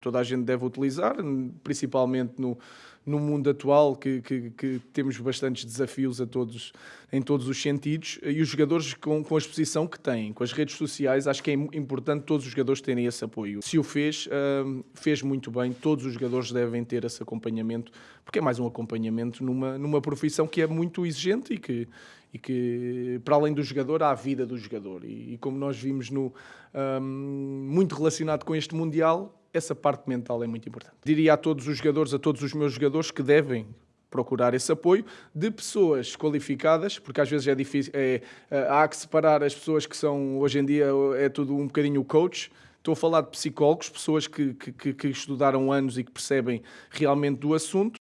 toda a gente deve utilizar, principalmente no, no mundo atual que, que, que, temos bastantes desafios a todos, em todos os sentidos. E os jogadores com, com a exposição que têm, com as redes sociais, acho que é importante todos os jogadores terem esse apoio. Se o fez, uh, fez muito bem, todos os jogadores devem ter esse acompanhamento, porque é mais um acompanhamento numa, numa profissão que é muito exigente e que, e que para além do jogador há a vida do jogador. E, e como nós vimos no, um, muito relacionado com este Mundial, essa parte mental é muito importante. Diria a todos os jogadores, a todos os meus jogadores, que devem procurar esse apoio de pessoas qualificadas, porque às vezes é difícil, é, é, há que separar as pessoas que são, hoje em dia é tudo um bocadinho coach, Estou a falar de psicólogos, pessoas que, que, que, estudaram anos e que percebem realmente do assunto